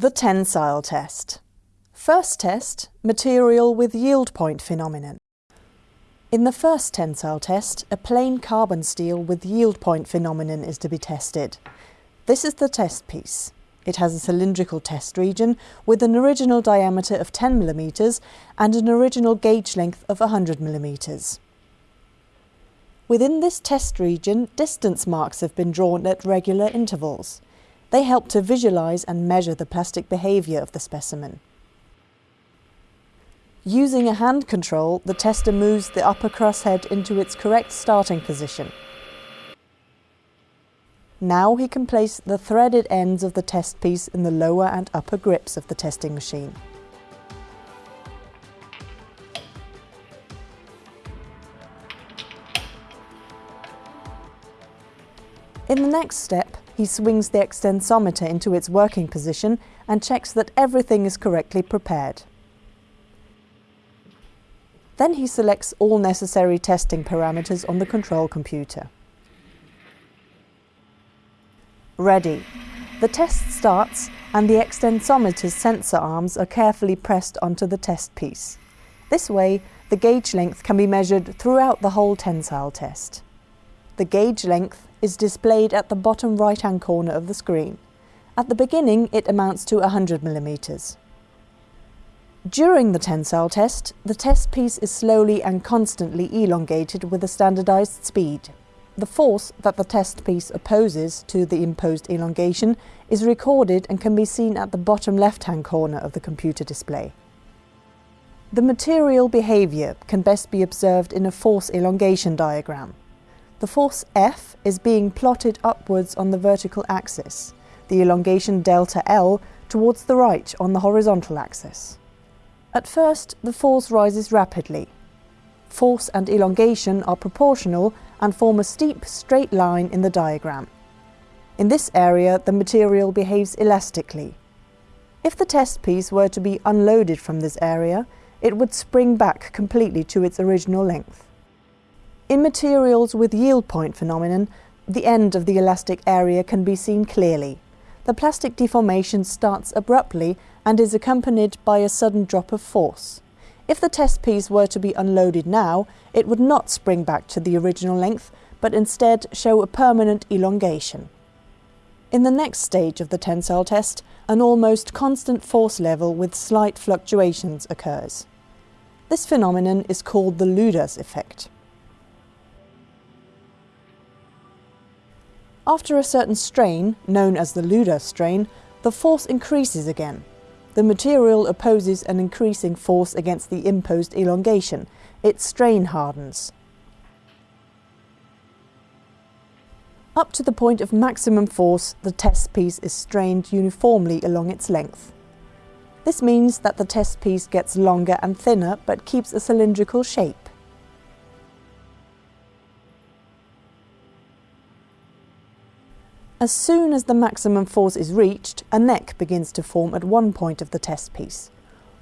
The tensile test. First test, material with yield point phenomenon. In the first tensile test, a plain carbon steel with yield point phenomenon is to be tested. This is the test piece. It has a cylindrical test region with an original diameter of 10 mm and an original gauge length of 100 mm. Within this test region, distance marks have been drawn at regular intervals. They help to visualize and measure the plastic behavior of the specimen. Using a hand control, the tester moves the upper crosshead into its correct starting position. Now he can place the threaded ends of the test piece in the lower and upper grips of the testing machine. In the next step, he swings the extensometer into its working position and checks that everything is correctly prepared. Then he selects all necessary testing parameters on the control computer. Ready. The test starts and the extensometer's sensor arms are carefully pressed onto the test piece. This way, the gauge length can be measured throughout the whole tensile test. The gauge length is displayed at the bottom right-hand corner of the screen. At the beginning, it amounts to 100 millimeters. During the tensile test, the test piece is slowly and constantly elongated with a standardized speed. The force that the test piece opposes to the imposed elongation is recorded and can be seen at the bottom left-hand corner of the computer display. The material behavior can best be observed in a force elongation diagram. The force F is being plotted upwards on the vertical axis, the elongation delta L towards the right on the horizontal axis. At first, the force rises rapidly. Force and elongation are proportional and form a steep, straight line in the diagram. In this area, the material behaves elastically. If the test piece were to be unloaded from this area, it would spring back completely to its original length. In materials with yield point phenomenon, the end of the elastic area can be seen clearly. The plastic deformation starts abruptly and is accompanied by a sudden drop of force. If the test piece were to be unloaded now, it would not spring back to the original length, but instead show a permanent elongation. In the next stage of the tensile test, an almost constant force level with slight fluctuations occurs. This phenomenon is called the Luders effect. After a certain strain, known as the Luders strain, the force increases again. The material opposes an increasing force against the imposed elongation. Its strain hardens. Up to the point of maximum force, the test piece is strained uniformly along its length. This means that the test piece gets longer and thinner but keeps a cylindrical shape. As soon as the maximum force is reached, a neck begins to form at one point of the test piece.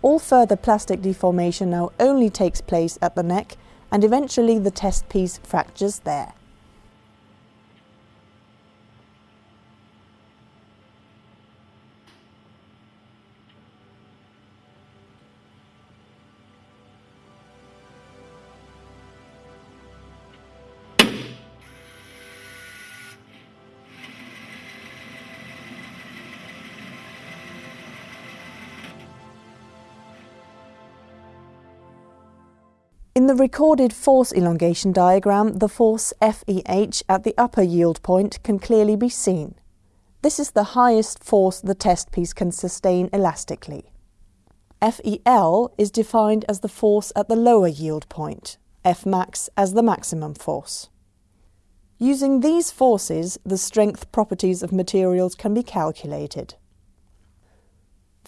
All further plastic deformation now only takes place at the neck and eventually the test piece fractures there. In the recorded force elongation diagram, the force FEH at the upper yield point can clearly be seen. This is the highest force the test piece can sustain elastically. FEL is defined as the force at the lower yield point, Fmax as the maximum force. Using these forces, the strength properties of materials can be calculated.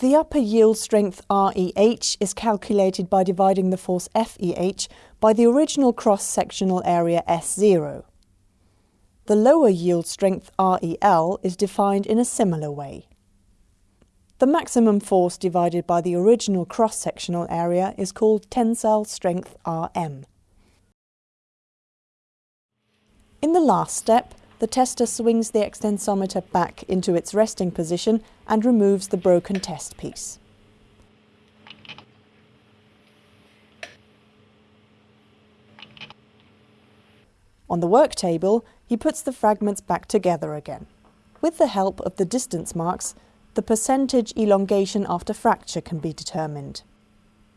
The upper yield strength REH is calculated by dividing the force FEH by the original cross-sectional area S0. The lower yield strength REL is defined in a similar way. The maximum force divided by the original cross-sectional area is called tensile strength Rm. In the last step, the tester swings the extensometer back into its resting position and removes the broken test piece. On the work table, he puts the fragments back together again. With the help of the distance marks, the percentage elongation after fracture can be determined.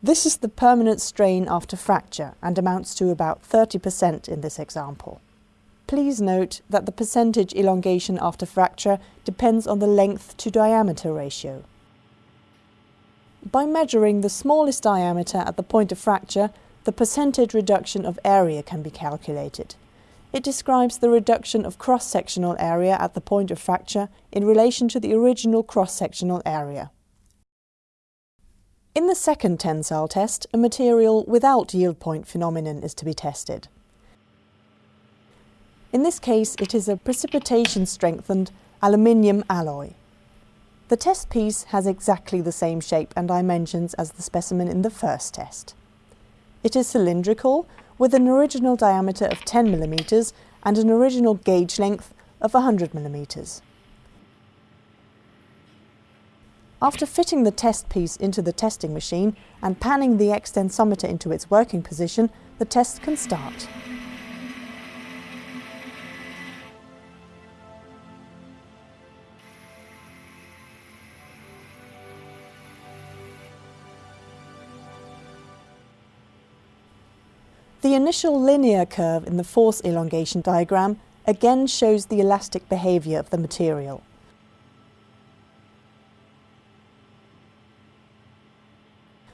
This is the permanent strain after fracture and amounts to about 30% in this example. Please note that the percentage elongation after fracture depends on the length to diameter ratio. By measuring the smallest diameter at the point of fracture, the percentage reduction of area can be calculated. It describes the reduction of cross-sectional area at the point of fracture in relation to the original cross-sectional area. In the second tensile test, a material without yield point phenomenon is to be tested. In this case, it is a precipitation-strengthened aluminium alloy. The test piece has exactly the same shape and dimensions as the specimen in the first test. It is cylindrical, with an original diameter of 10 mm and an original gauge length of 100 mm. After fitting the test piece into the testing machine and panning the extensometer into its working position, the test can start. The initial linear curve in the force elongation diagram again shows the elastic behaviour of the material.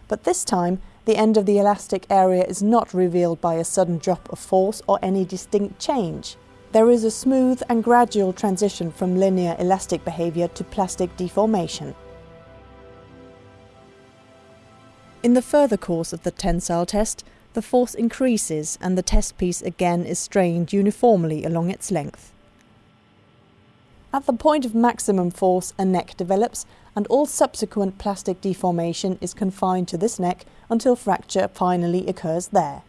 But this time, the end of the elastic area is not revealed by a sudden drop of force or any distinct change. There is a smooth and gradual transition from linear elastic behaviour to plastic deformation. In the further course of the tensile test, the force increases and the test piece again is strained uniformly along its length. At the point of maximum force, a neck develops and all subsequent plastic deformation is confined to this neck until fracture finally occurs there.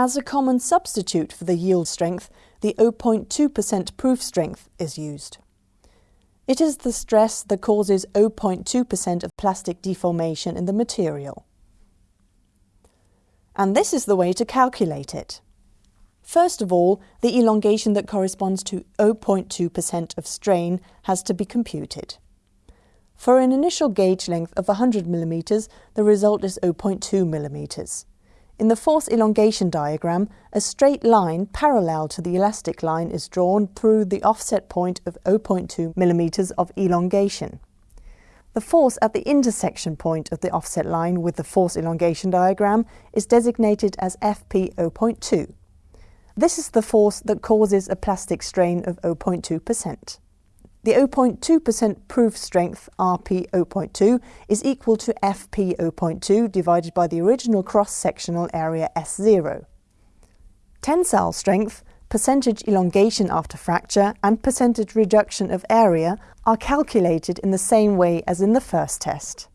As a common substitute for the yield strength, the 0.2% proof strength is used. It is the stress that causes 0.2% of plastic deformation in the material. And this is the way to calculate it. First of all, the elongation that corresponds to 0.2% of strain has to be computed. For an initial gauge length of 100 mm, the result is 0.2 mm. In the force elongation diagram, a straight line parallel to the elastic line is drawn through the offset point of 0.2 mm of elongation. The force at the intersection point of the offset line with the force elongation diagram is designated as Fp 0.2. This is the force that causes a plastic strain of 0.2%. The 0.2% proof strength, Rp 0.2, is equal to Fp 0.2 divided by the original cross-sectional area S0. Tensile strength, percentage elongation after fracture and percentage reduction of area are calculated in the same way as in the first test.